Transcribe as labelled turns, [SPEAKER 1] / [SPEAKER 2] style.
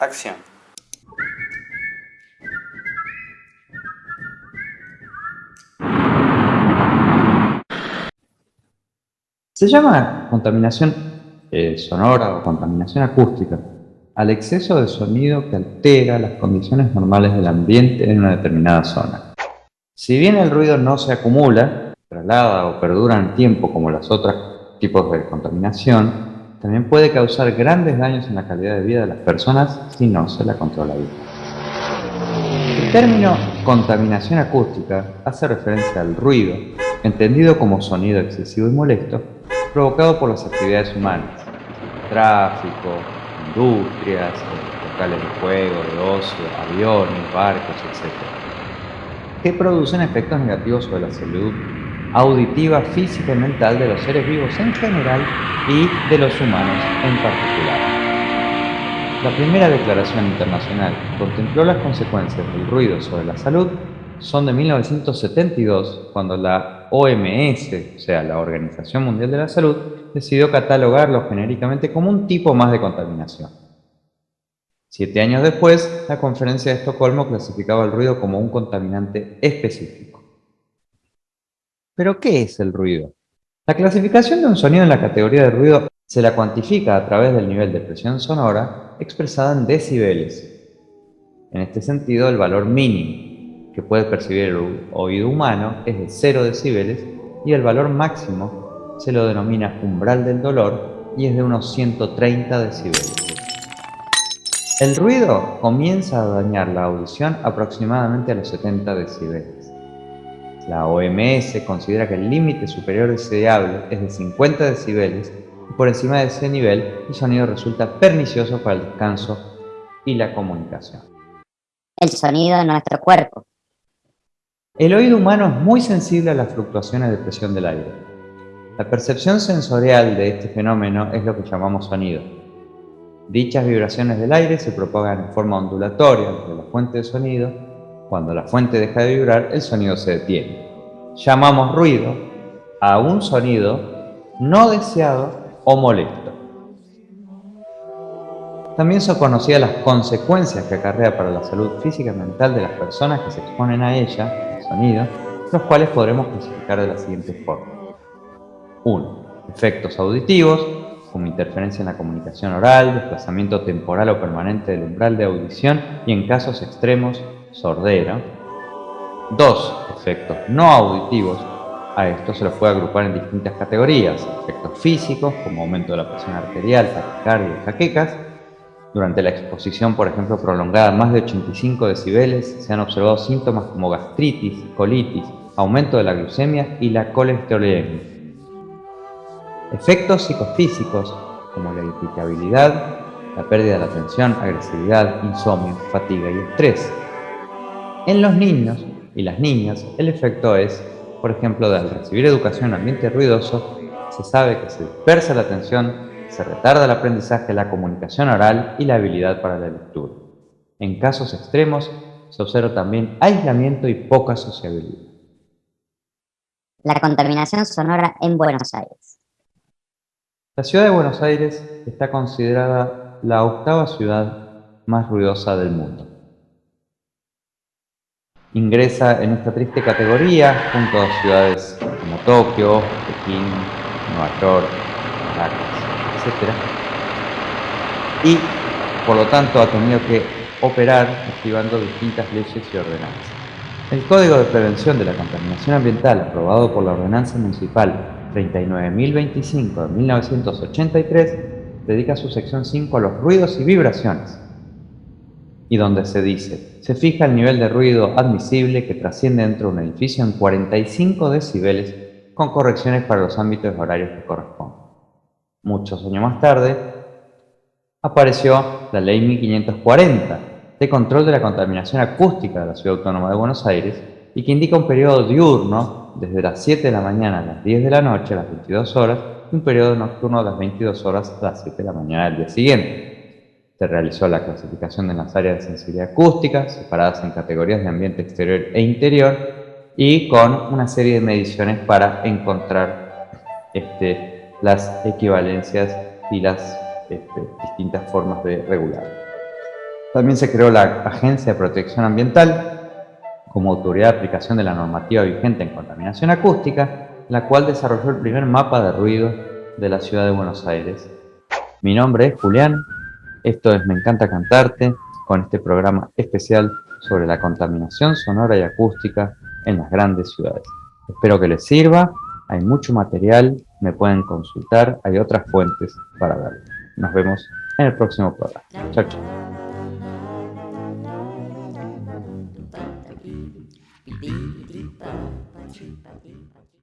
[SPEAKER 1] Acción.
[SPEAKER 2] Se llama contaminación eh, sonora o contaminación acústica al exceso de sonido que altera las condiciones normales del ambiente en una determinada zona. Si bien el ruido no se acumula, traslada o perdura en tiempo como los otros tipos de contaminación, también puede causar grandes daños en la calidad de vida de las personas si no se la controla bien. El término contaminación acústica hace referencia al ruido, entendido como sonido excesivo y molesto, provocado por las actividades humanas, tráfico, industrias, locales de juego, de ocio, aviones, barcos, etc., que producen efectos negativos sobre la salud auditiva, física y mental de los seres vivos en general y de los humanos en particular. La primera declaración internacional contempló las consecuencias del ruido sobre la salud son de 1972, cuando la OMS, o sea, la Organización Mundial de la Salud, decidió catalogarlo genéricamente como un tipo más de contaminación. Siete años después, la Conferencia de Estocolmo clasificaba el ruido como un contaminante específico. ¿Pero qué es el ruido? La clasificación de un sonido en la categoría de ruido se la cuantifica a través del nivel de presión sonora expresada en decibeles. En este sentido, el valor mínimo que puede percibir el oído humano es de 0 decibeles y el valor máximo se lo denomina umbral del dolor y es de unos 130 decibeles. El ruido comienza a dañar la audición aproximadamente a los 70 decibeles. La OMS considera que el límite superior deseable es de 50 decibeles y por encima de ese nivel el sonido resulta pernicioso para el descanso y la comunicación.
[SPEAKER 3] El sonido de nuestro cuerpo.
[SPEAKER 2] El oído humano es muy sensible a las fluctuaciones de presión del aire. La percepción sensorial de este fenómeno es lo que llamamos sonido. Dichas vibraciones del aire se propagan en forma ondulatoria desde la fuente de sonido cuando la fuente deja de vibrar, el sonido se detiene. Llamamos ruido a un sonido no deseado o molesto. También son conocidas las consecuencias que acarrea para la salud física y mental de las personas que se exponen a ella, el sonido, los cuales podremos clasificar de la siguiente forma. 1. Efectos auditivos, como interferencia en la comunicación oral, desplazamiento temporal o permanente del umbral de audición y en casos extremos, sordera. Dos, efectos no auditivos. A esto se los puede agrupar en distintas categorías. Efectos físicos, como aumento de la presión arterial, taquicardia jaquecas. Durante la exposición, por ejemplo, prolongada más de 85 decibeles, se han observado síntomas como gastritis, colitis, aumento de la glucemia y la colesterolemia. Efectos psicofísicos, como la irritabilidad, la pérdida de la atención, agresividad, insomnio, fatiga y estrés. En los niños y las niñas, el efecto es, por ejemplo, de al recibir educación en ambiente ruidoso, se sabe que se dispersa la atención, se retarda el aprendizaje, la comunicación oral y la habilidad para la lectura. En casos extremos, se observa también aislamiento y poca sociabilidad.
[SPEAKER 3] La contaminación sonora en Buenos Aires.
[SPEAKER 2] La ciudad de Buenos Aires está considerada la octava ciudad más ruidosa del mundo ingresa en esta triste categoría junto a ciudades como Tokio, Pekín, Nueva York, Caracas, etc. Y por lo tanto ha tenido que operar activando distintas leyes y ordenanzas. El Código de Prevención de la Contaminación Ambiental, aprobado por la Ordenanza Municipal 39.025 de 1983, dedica su sección 5 a los ruidos y vibraciones, y donde se dice, se fija el nivel de ruido admisible que trasciende dentro de un edificio en 45 decibeles con correcciones para los ámbitos horarios que corresponden. Muchos años más tarde, apareció la Ley 1540 de control de la contaminación acústica de la Ciudad Autónoma de Buenos Aires y que indica un periodo diurno desde las 7 de la mañana a las 10 de la noche a las 22 horas y un periodo nocturno de las 22 horas a las 7 de la mañana del día siguiente. Se realizó la clasificación de las áreas de sensibilidad acústica, separadas en categorías de ambiente exterior e interior, y con una serie de mediciones para encontrar este, las equivalencias y las este, distintas formas de regular. También se creó la Agencia de Protección Ambiental como autoridad de aplicación de la normativa vigente en contaminación acústica, la cual desarrolló el primer mapa de ruido de la ciudad de Buenos Aires. Mi nombre es Julián, esto es Me encanta cantarte, con este programa especial sobre la contaminación sonora y acústica en las grandes ciudades. Espero que les sirva, hay mucho material, me pueden consultar, hay otras fuentes para verlo. Nos vemos en el próximo programa. Chao, chao.